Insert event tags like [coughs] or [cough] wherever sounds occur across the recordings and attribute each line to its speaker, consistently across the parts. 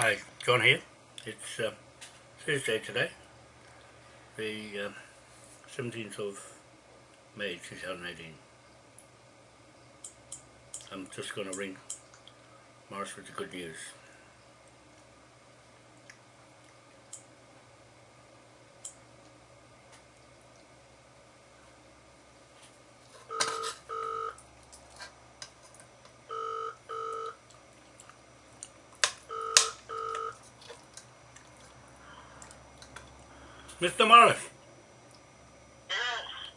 Speaker 1: Hi, John here. It's uh, today, the uh, 17th of May 2018. I'm just going to ring Morris with the good news. Mr. Morris,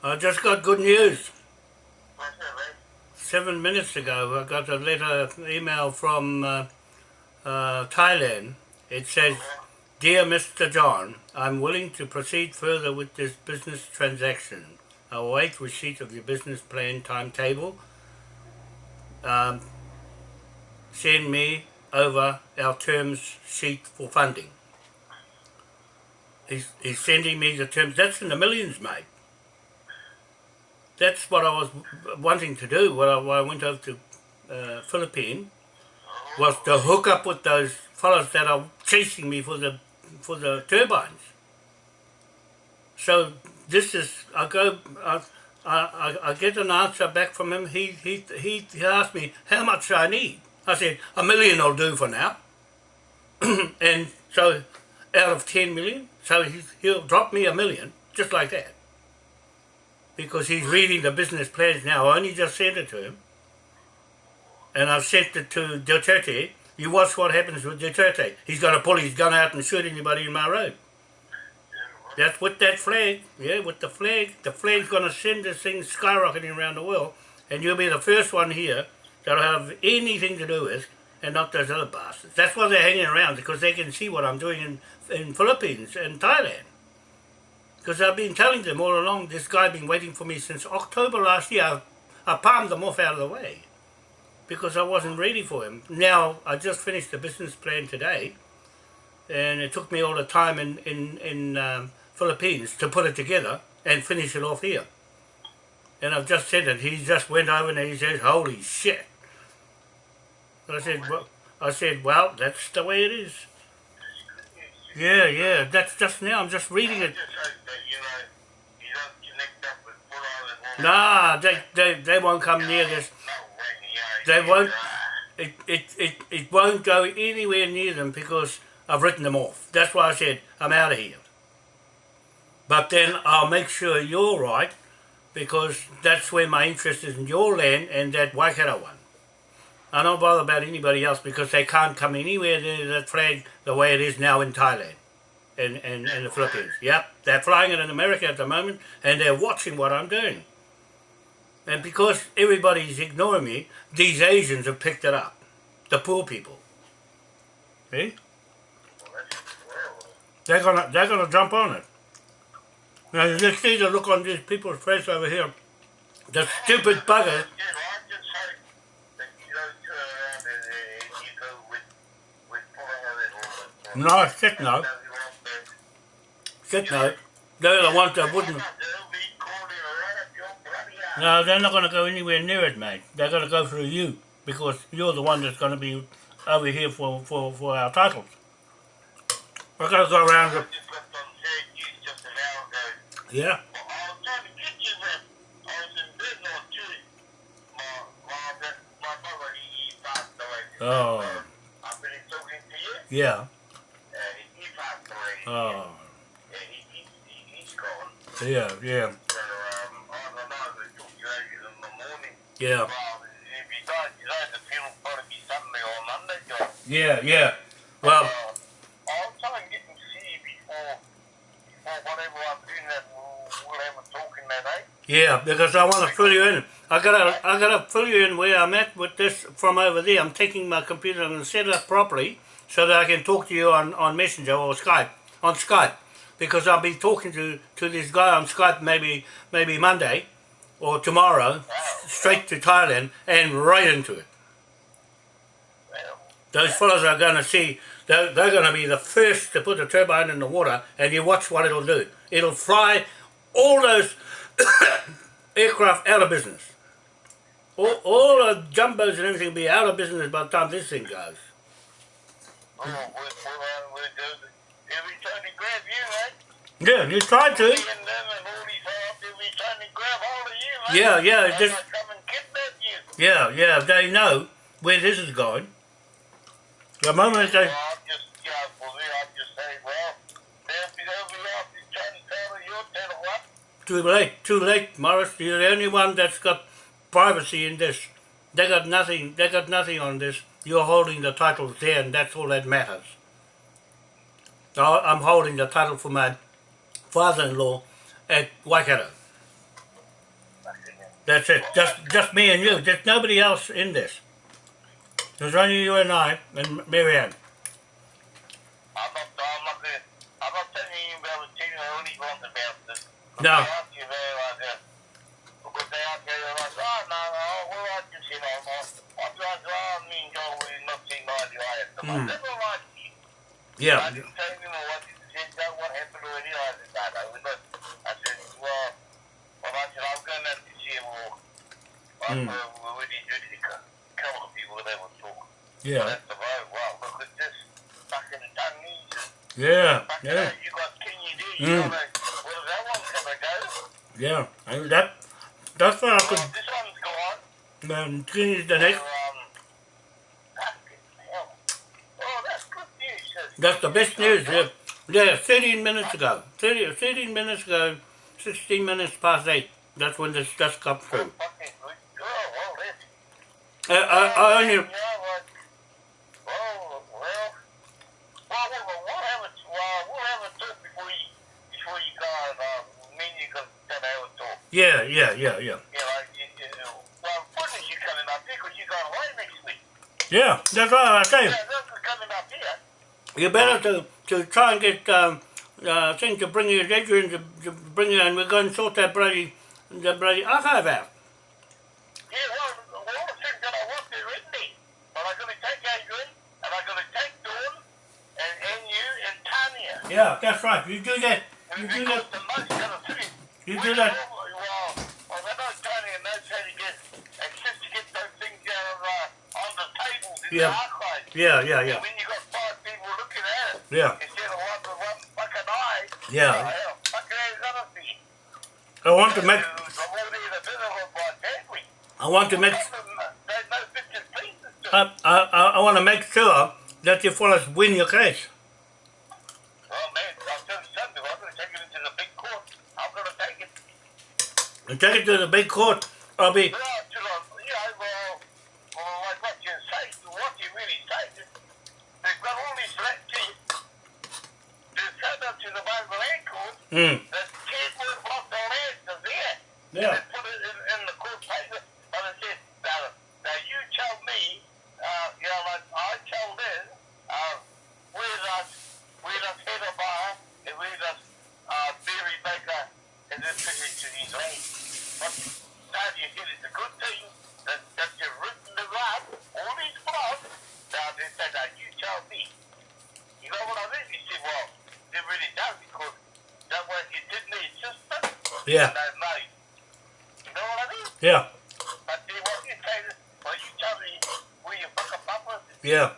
Speaker 1: I just got good news.
Speaker 2: What's that, mate?
Speaker 1: Seven minutes ago, I got a letter, email from uh, uh, Thailand. It says, Dear Mr. John, I'm willing to proceed further with this business transaction. I await receipt of your business plan timetable. Um, send me over our terms sheet for funding. He's, he's sending me the terms. That's in the millions, mate. That's what I was wanting to do when I, when I went over to uh, Philippines, was to hook up with those fellows that are chasing me for the for the turbines. So this is I go I, I, I get an answer back from him. He he he he asked me how much I need. I said a million will do for now. [clears throat] and so out of 10 million, so he'll drop me a million, just like that. Because he's reading the business plans now, I only just sent it to him. And I've sent it to Duterte. You watch what happens with Duterte. He's going to pull his gun out and shoot anybody in my road. That's with that flag, yeah, with the flag. The flag's going to send this thing skyrocketing around the world. And you'll be the first one here that'll have anything to do with and not those other bastards. That's why they're hanging around, because they can see what I'm doing in, in Philippines and Thailand. Because I've been telling them all along, this guy been waiting for me since October last year. I, I palmed them off out of the way because I wasn't ready for him. Now, I just finished the business plan today and it took me all the time in, in, in um, Philippines to put it together and finish it off here. And I've just said it. He just went over and he says, holy shit. I said, well, I said, well, that's the way it is. Yeah, yeah, that's just now, I'm just reading it. Nah, they, they, they won't come near this. They won't, it, it, it, it won't go anywhere near them because I've written them off. That's why I said, I'm out of here. But then I'll make sure you're right because that's where my interest is in your land and that Waikato one. I don't bother about anybody else because they can't come anywhere near that flag the way it is now in Thailand and, and, and the Philippines. Yep, they're flying it in America at the moment and they're watching what I'm doing. And because everybody's ignoring me, these Asians have picked it up. The poor people. See? They're gonna they're gonna jump on it. Now you just see the look on these people's face over here. The stupid bugger No, shit no. Shit no. They're the ones that wouldn't... No, they're not going to go anywhere near it, mate. They're going to go through you because you're the one that's going to be over here for, for, for our titles. We're going to go around the... Yeah. Oh. Yeah. Oh. Yeah, yeah. Yeah. Yeah, yeah. Well.
Speaker 2: I'll try and get see before, before whatever I'm doing that that, eh?
Speaker 1: Yeah, because I want to fill you in. I gotta, I gotta fill you in where I'm at with this from over there. I'm taking my computer and set it up properly so that I can talk to you on, on Messenger or Skype on Skype because I'll be talking to, to this guy on Skype maybe maybe Monday or tomorrow straight to Thailand and right into it. Those fellows are going to see, they're, they're going to be the first to put the turbine in the water and you watch what it'll do. It'll fly all those [coughs] aircraft out of business. All, all the jumbos and everything will be out of business by the time this thing goes. Tried to.
Speaker 2: Me and all these out there, we trying to grab hold of you, mate.
Speaker 1: Yeah, yeah,
Speaker 2: They
Speaker 1: just-
Speaker 2: might come and kidnap you.
Speaker 1: Yeah, yeah, they know where this is going. The moment they...
Speaker 2: Well, I'm just, yeah, for me, I'm just saying, well, they'll be, they'll be out there trying to tell her, you'll tell her what?
Speaker 1: Too late, too late, Morris. You're the only one that's got privacy in this. They got nothing, they got nothing on this. You're holding the titles there and that's all that matters. I- I'm holding the title for my father-in-law at Waikato. That's it. Just just me and you. There's nobody else in this. There's only you and I and Marianne.
Speaker 2: I'm not, I'm not gonna, I'm not telling you about the thing I only want about this.
Speaker 1: No.
Speaker 2: They ask you there like that. Because they ask you, you're like, no, no, well, I just, you know, I'm, I'm like, I mean, go, we're not seeing eye to eye at the
Speaker 1: Mm.
Speaker 2: Moment. Never mind.
Speaker 1: Yeah.
Speaker 2: I didn't tell him what said, what happened already. I said, no, no, we're not. I said, well, well, I said, I'm going to have to see him
Speaker 1: Mm.
Speaker 2: said, well, we need to do couple of people that will talk.
Speaker 1: Yeah.
Speaker 2: That's the road. Wow, look at this.
Speaker 1: Yeah. Yeah.
Speaker 2: you got Kenya there. You
Speaker 1: Mm.
Speaker 2: a, where does that one come and go?
Speaker 1: Yeah. And that that's what I
Speaker 2: Well,
Speaker 1: could
Speaker 2: this one's gone.
Speaker 1: um, the next
Speaker 2: So, um, fucking hell. Oh, that's good news. sis.
Speaker 1: That's the best news. Yeah, yeah 13 minutes ago. 30, 13 minutes ago, 16 minutes past 8. That's when this just come through.
Speaker 2: Fucking good. Well, that's
Speaker 1: I, I, I only,
Speaker 2: Yeah, well, well, well, well, well, we'll have a, well, we'll have a talk before you, before you go, and, um, me and you can, can have a talk.
Speaker 1: yeah, yeah, yeah, yeah.
Speaker 2: You know, you, you know, well, when is you coming up here? Because you going away next week.
Speaker 1: Yeah, that's what I say.
Speaker 2: Yeah, that's coming up here.
Speaker 1: You better to, to try and get um, uh, thing to bring you, Adrian to, to bring you, and we're going to sort that bloody, the bloody archive out.
Speaker 2: Yeah, well, well, all the things that I want there, isn't he? But I'm going to take Adrian, and I'm going to take Dawn, and, and you, and Tanya.
Speaker 1: Yeah, that's right. You do that. You do that.
Speaker 2: the most going to fit.
Speaker 1: You do that.
Speaker 2: Well, well, I know Tanya knows how to get, access to get those things down uh, on the tables in
Speaker 1: Yeah.
Speaker 2: the archive.
Speaker 1: Yeah, yeah,
Speaker 2: And
Speaker 1: yeah,
Speaker 2: when you got five people looking at it,
Speaker 1: yeah,
Speaker 2: instead of one with one fucking eye,
Speaker 1: yeah.
Speaker 2: hell, fucking hell's gonna be.
Speaker 1: I want to make,
Speaker 2: I'm already in a bit of a by Chadwick.
Speaker 1: I want to make,
Speaker 2: There's no bits and pieces to it.
Speaker 1: I, I, I want to make sure that you fellas win your case.
Speaker 2: Well, man, I'll tell you something. I'm going to take it into the big court. I'm going to take it.
Speaker 1: And take it to the big court. I'll be,
Speaker 2: Well, to the, you know, well, well, like what you say, what you really say, is they've got all these let to to send them to the Bible Land Court.
Speaker 1: Mm,
Speaker 2: The kid was lost their lands are there.
Speaker 1: yeah,
Speaker 2: They put it in, in the court paper, and it said, now, now you tell me, uh, you know, like I tell them, uh, where does, where does Heather Bar and where does, uh, Barry Baker and then fit into these lands? But now you said it's a good thing that, that you've written the right, all these blocks, now they said, now you tell me. You know what I mean? He said, well, it really does because that way it didn't
Speaker 1: yeah,
Speaker 2: And I know. You know what I mean?
Speaker 1: yeah,
Speaker 2: But then what you well, you tell me where you fuck up up
Speaker 1: yeah.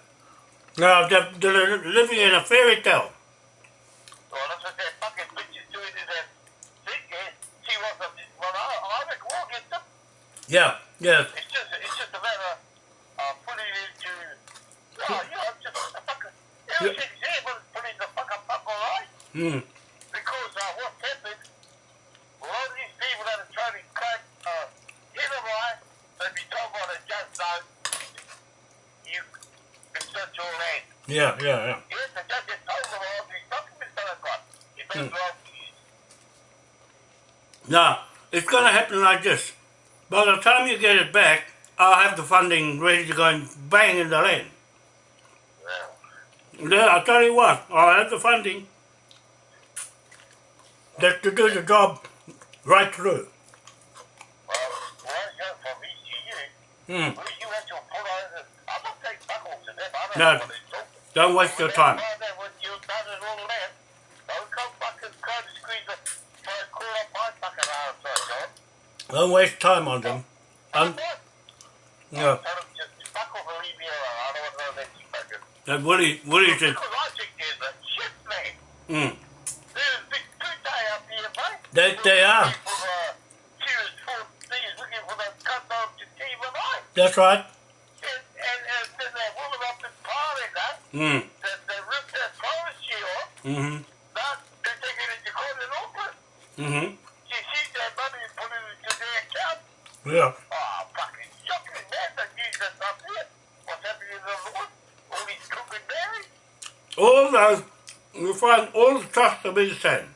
Speaker 1: Now, they're, they're living in a fairy tale.
Speaker 2: Well, that's what that fucking bitches doing is that thing, eh? She wants to, well, I, I make war against them.
Speaker 1: Yeah, yeah,
Speaker 2: It's just, it's just a matter of putting it into, oh, you know, just a fucking, everything's there, but putting the fuck up up, alright?
Speaker 1: mm,
Speaker 2: Because uh, what's happened, a lot of these people that are trying to cut uh, hit them right, they be told by the judge, no, you, it's not your land.
Speaker 1: yeah, yeah, yeah.
Speaker 2: Yes, the judge has told them all these documents that I've got. If they
Speaker 1: Hmm.
Speaker 2: belong to you.
Speaker 1: Now, it's going to happen like this. By the time you get it back, I'll have the funding ready to go and bang in the land. Yeah, I'll tell you what, I'll have the funding. That to do the job right through.
Speaker 2: well, well, hmm. you waste your ECU,
Speaker 1: Hmm.
Speaker 2: well, you have to put on the, I'm not taking buckles to them, I don't
Speaker 1: No.
Speaker 2: know what they're talking.
Speaker 1: Don't waste your time.
Speaker 2: Well, then, when you've done it all that, don't come fucking trying to squeeze it, try to call up my fucking arse, John.
Speaker 1: Don't waste time on them. Um,
Speaker 2: What?
Speaker 1: yeah.
Speaker 2: Tell them just fuck off and leave me alone. I don't want to know that you fucking.
Speaker 1: That Willie, Willie said,
Speaker 2: Because I think there's a shit man.
Speaker 1: mm,
Speaker 2: There's big, big
Speaker 1: They, they are.
Speaker 2: For, serious food things looking for that cut off to team and I.
Speaker 1: That's right.
Speaker 2: And, and, and then they woman up in party that,
Speaker 1: Mm.
Speaker 2: that they ripped that privacy off,
Speaker 1: Mm-hmm.
Speaker 2: that they take it into court and open.
Speaker 1: Mm-hmm.
Speaker 2: She sees that money and put it into their account.
Speaker 1: Yeah.
Speaker 2: Oh, fucking shocking, man. News that's not. What's happening in the Lord? All these crooked berries.
Speaker 1: All those, you find all the to be the same.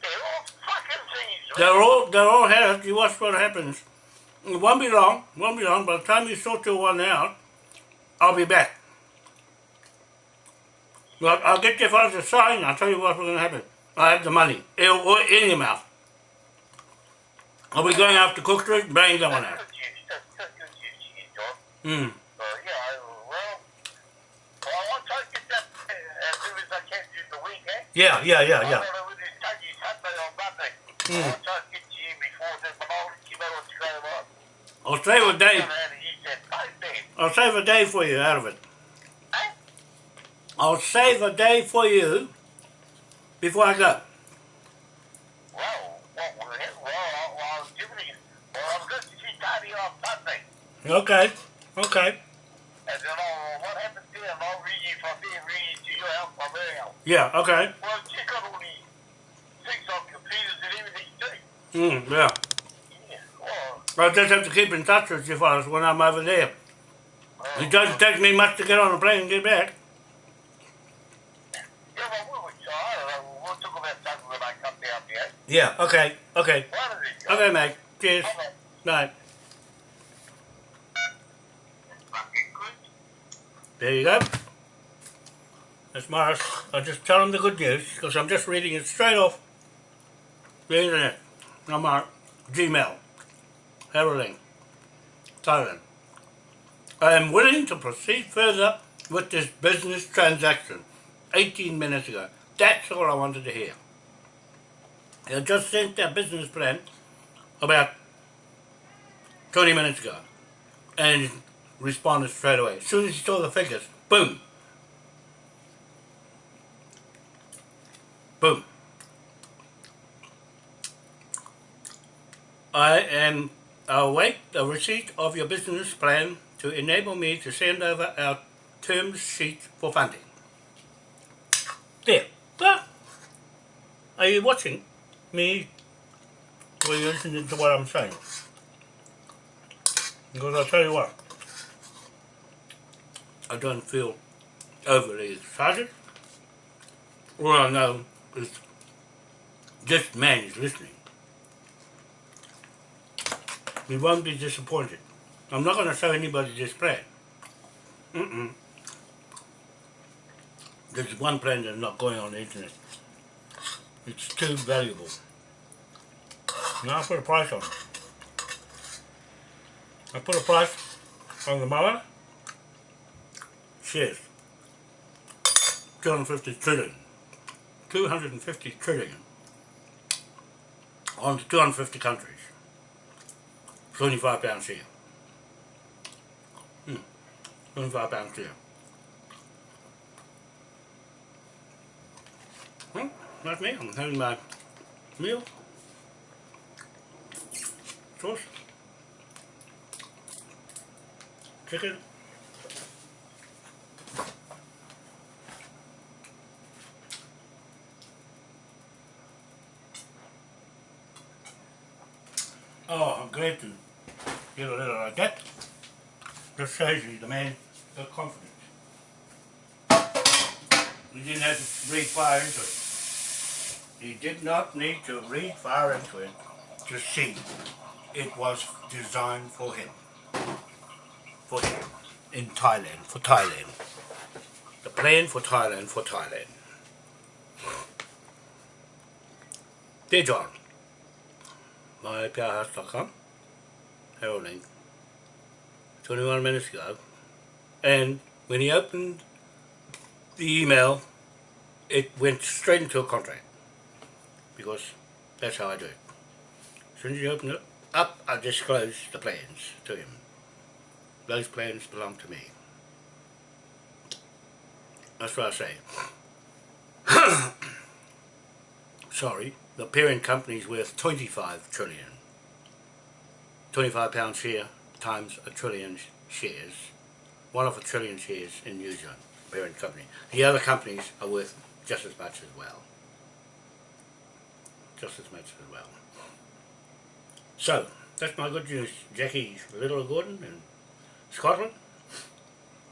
Speaker 2: They're all fucking things.
Speaker 1: They're all, they're all headed. You watch what happens. It won't be long. Won't be long. By the time you sort your one out, I'll be back. Well, I'll get you fellas to sign. I'll tell you what's going to happen. I have the money. It'll, or in your mouth. I'll be going after Cook Street and banging that one
Speaker 2: we
Speaker 1: going
Speaker 2: after Cook Street? that's good news, you John.
Speaker 1: Mm.
Speaker 2: Yeah, I I?
Speaker 1: Yeah, yeah, yeah,
Speaker 2: I.
Speaker 1: Mm.
Speaker 2: I but I'll going
Speaker 1: save a day.
Speaker 2: I.
Speaker 1: I'll save a day for you out of it. I'll save a day for you before I go.
Speaker 2: Well, well, well, well, well, well, I was giving you, well, I was going to see Tony on Sunday.
Speaker 1: Okay. Okay.
Speaker 2: And then I'll, what happens there, and I'll read you from there, read to your house from their house.
Speaker 1: Yeah. Okay.
Speaker 2: Well, check on all these things on computers and everything too.
Speaker 1: Mm, yeah.
Speaker 2: Yeah, well,
Speaker 1: I just have to keep in touch with you fellas when I'm over there.
Speaker 2: uh,
Speaker 1: It doesn't take me much to get on a plane and get back.
Speaker 2: Yeah, well, we'll try. I don't know. We'll talk about that when I come down there.
Speaker 1: Yeah. Okay. Okay.
Speaker 2: One of these guys.
Speaker 1: Okay, mate. Cheers.
Speaker 2: Okay.
Speaker 1: Bye.
Speaker 2: Fucking good.
Speaker 1: There you go. That's Morris. I'll just tell him the good news because I'm just reading it straight off the internet. I'm Gmail. Heralding. Thailand. I am willing to proceed further with this business transaction 18 minutes ago. That's all I wanted to hear. They just sent their business plan about 20 minutes ago and responded straight away. As soon as he saw the figures, boom. Boom. I am await the receipt of your business plan to enable me to send over our term sheet for funding. There. Ah. Are you watching me? Or are you listening to what I'm saying? Because I'll tell you what. I don't feel overly excited. All I know is this man is listening. We won't be disappointed. I'm not going to show anybody this plan. Mm-mm. There's one plan that's not going on the internet. It's too valuable. Now I put a price on it. I put a price on the mower. Shares. 250 trillion. 250 trillion. On to 250 countries. 25 pounds here. Hmm. 25 pounds here. Hmm. That's me. I'm having my meal. Sauce. Chicken. Oh, I'm glad to get a letter like that. Just shows you the man got confidence. He didn't have to read far into it. He did not need to read far into it to see it was designed for him. For him. In Thailand, for Thailand. The plan for Thailand, for Thailand. Dear John, myprhouse.com, heralding, 21 minutes ago, and when he opened the email, it went straight into a contract, because that's how I do it. As soon as you open it up, I disclose the plans to him. Those plans belong to me. That's what I say. [coughs] Sorry, the parent company is worth 25 trillion. 25 pound share times a trillion shares. One of a trillion shares in New Zealand, parent company. The other companies are worth just as much as well. Just as much as well. So, that's my good news. Jackie Little Gordon in Scotland.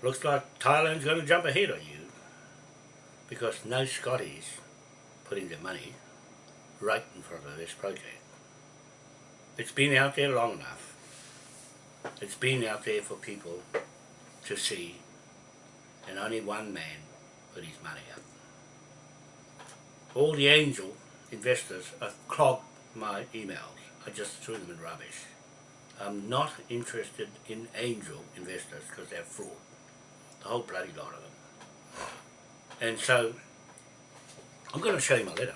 Speaker 1: Looks like Thailand's going to jump ahead of you because no Scotties putting their money right in front of this project. It's been out there long enough. It's been out there for people to see and only one man put his money up. All the angel investors have clogged my emails. I just threw them in rubbish. I'm not interested in angel investors because they're fraud. The whole bloody lot of them. And so, I'm going to show you my letter.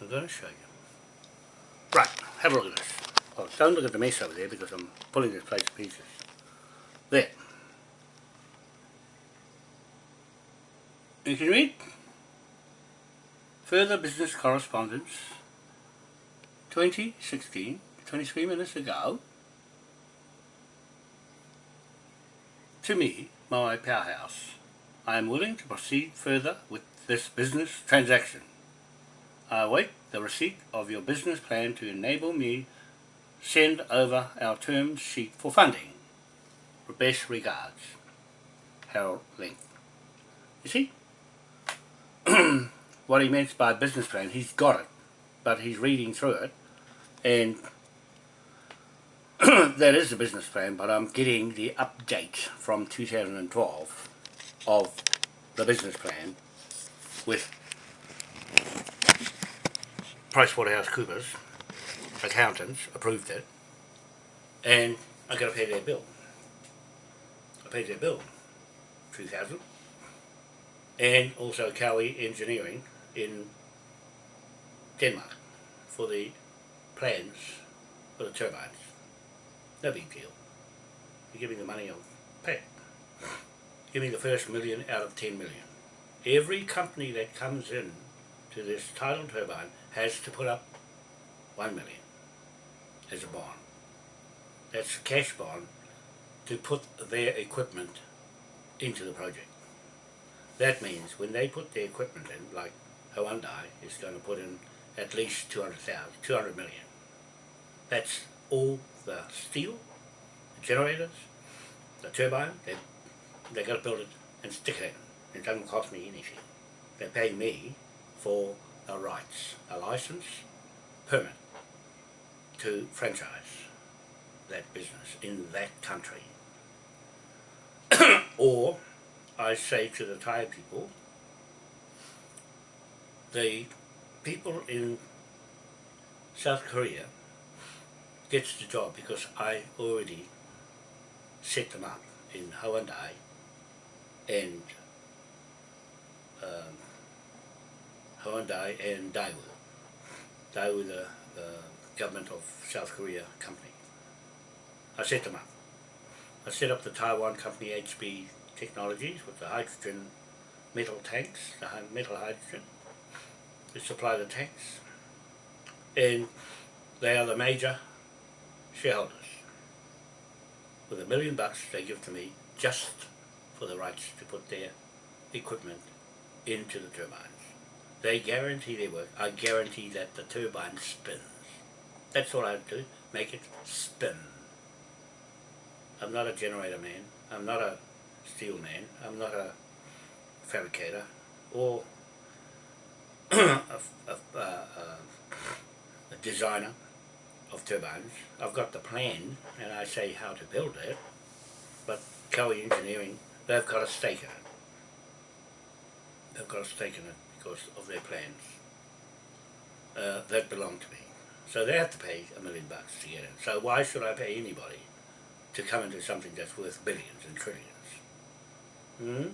Speaker 1: I'm going to show you. Right, have a look at this. Oh, don't look at the mess over there because I'm pulling this place to pieces. There. You can read. Further business correspondence 2016, 23 minutes ago, to me, my powerhouse. I am willing to proceed further with this business transaction. I await the receipt of your business plan to enable me send over our term sheet for funding. Best regards, Harold Link. You see? [clears throat] what he meant by business plan, he's got it, but he's reading through it, and [clears throat] that is the business plan, but I'm getting the update from 2012 of the business plan with PricewaterhouseCoopers accountants approved it, and I got to pay their bill. I paid their bill, 2000 and also Cowie Engineering in Denmark for the plans for the turbines. No big deal. You give me the money, I'll pay. Give me the first million out of 10 million. Every company that comes in to this tidal turbine has to put up 1 million as a bond. That's a cash bond to put their equipment into the project. That means when they put their equipment in, like Hyundai is going to put in at least 200,000, 200 million. That's all the steel, the generators, the turbine, they, they got to build it and stick it in. It doesn't cost me anything. They pay me for a rights, a license, permit to franchise that business in that country. [coughs] or I say to the Thai people, the people in South Korea gets the job because I already set them up in Hyundai and um, Hyundai and Daewoo. Daewoo, the, the government of South Korea company. I set them up. I set up the Taiwan company HB Technologies with the hydrogen metal tanks, the metal hydrogen. They supply the tanks. And they are the major shareholders. With a million bucks they give to me just for the rights to put their equipment into the turbines. They guarantee their work. I guarantee that the turbine spins. That's all I do, make it spin. I'm not a generator man. I'm not a steel man. I'm not a fabricator or [clears throat] a, a, a, a designer of turbines. I've got the plan and I say how to build it, but Cowie Engineering, they've got a stake in it. They've got a stake in it because of their plans uh, that belong to me. So they have to pay a million bucks to get in. So why should I pay anybody to come into something that's worth billions and trillions? Hmm?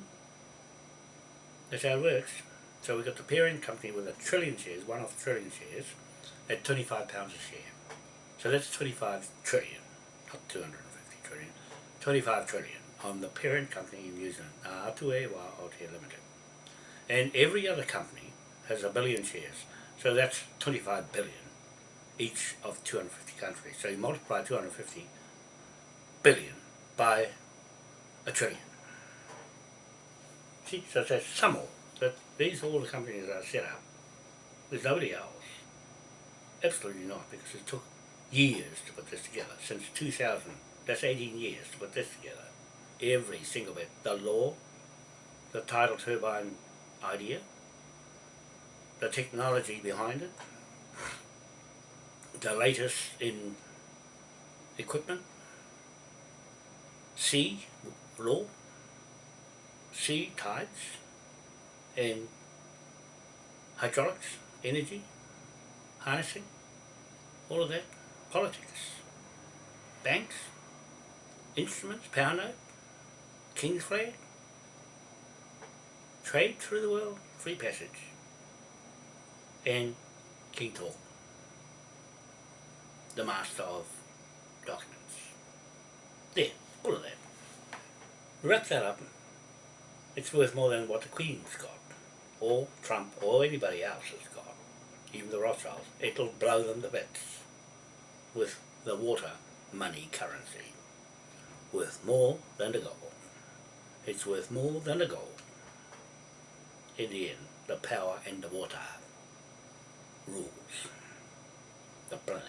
Speaker 1: That's how it works. So we've got the parent company with a trillion shares, one off trillion shares, at 25 pounds a share. So that's 25 trillion, not 250 trillion, 25 trillion on the parent company in New Zealand, Atua Aotea Limited. And every other company has a billion shares. So that's 25 billion each of 250 countries. So you multiply 250 billion by a trillion. See, so that's some more. That these are all the companies are set up. There's nobody else. Absolutely not, because it took years to put this together. Since 2000, that's 18 years to put this together. Every single bit. The law, the tidal turbine idea, the technology behind it, the latest in equipment, sea law, sea tides, and hydraulics, energy, harnessing, all of that, politics, banks, instruments, power note, king's flag, trade through the world, free passage, and King Talk, the master of documents. There, all of that. Wrap that up, it's worth more than what the Queen's got, or Trump, or anybody else has got, even the Rothschilds. It'll blow them to bits with the water money currency, worth more than the gold. It's worth more than the gold. In the end, the power and the water rules the planet.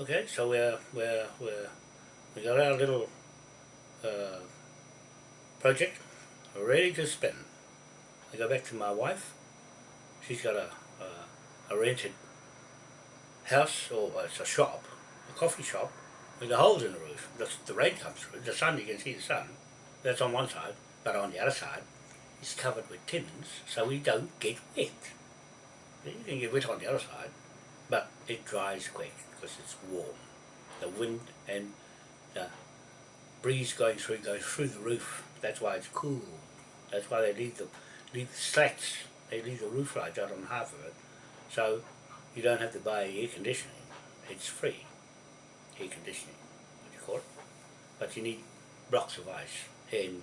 Speaker 1: Okay, so we're we're we're we got our little uh, project ready to spin. I go back to my wife. She's got a a, a rented house or it's a shop, a coffee shop with a holes in the roof. The, the rain comes through. The sun, you can see the sun. That's on one side, but on the other side, it's covered with tins, so we don't get wet. You can get wet on the other side, but it dries quick because it's warm. The wind and the breeze going through goes through the roof. That's why it's cool. That's why they leave the leave the slats. They leave the roof lights out on half of it, so you don't have to buy air conditioning. It's free air conditioning, what you call it. But you need blocks of ice in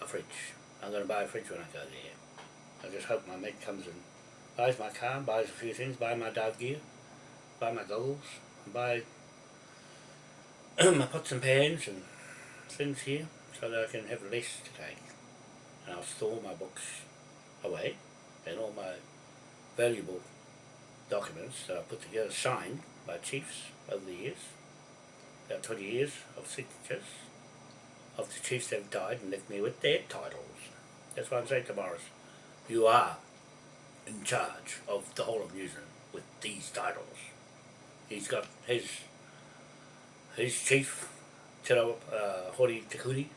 Speaker 1: a fridge. I'm going to buy a fridge when I go there. I just hope my mate comes and buys my car, buys a few things, buy my dog gear, buy my goggles, buy [clears throat] my pots and pans and things here so that I can have less to take. And I'll store my books away and all my valuable documents that I put together signed by chiefs over the years, about 20 years of signatures of the chiefs that have died and left me with their titles. That's what I'm saying to Morris. You are in charge of the whole of New Zealand with these titles. He's got his his chief Te Rawa, uh, Hori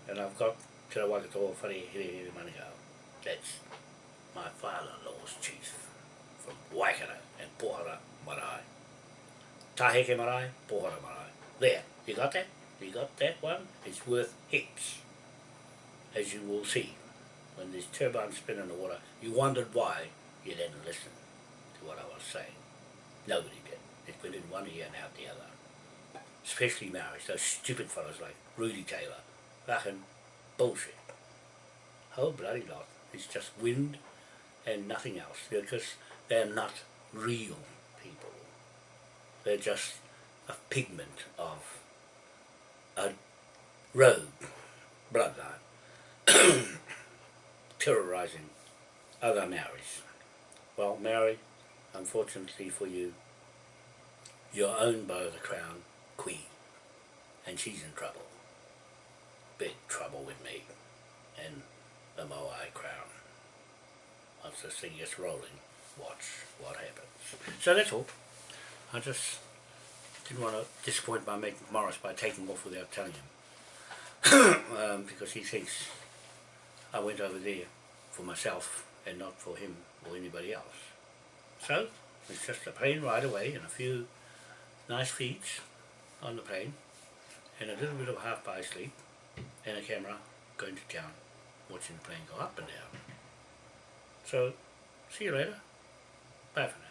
Speaker 1: and I've got Te Rawakato Whare Here Here. That's my father-in-law's chief from Waikara and Pohara Marae. Taheke Marae, Pohara Marae. There, you got that? You got that one? It's worth heaps, as you will see. When this turbines spin in the water, you wondered why you didn't listen to what I was saying. Nobody did. It's been in one ear and out the other. Especially Maoris, those stupid fellows like Rudy Taylor. Fucking bullshit. Whole bloody lot. It's just wind and nothing else. Because they're not real people. They're just a pigment of a rogue bloodline [clears throat] terrorizing other Maoris. Well, Maori, unfortunately for you, you're owned by the Crown Queen, and she's in trouble. Big trouble with me and the Moai Crown. Once this thing gets rolling, watch what happens. So that's all. I just didn't want to disappoint my mate Morris by taking off without telling him. [coughs] um, because he thinks I went over there for myself and not for him or anybody else. So, it's just a plane ride away and a few nice feeds on the plane and a little bit of half by sleep and a camera going to town watching the plane go up and down. So, see you later. Bye for now.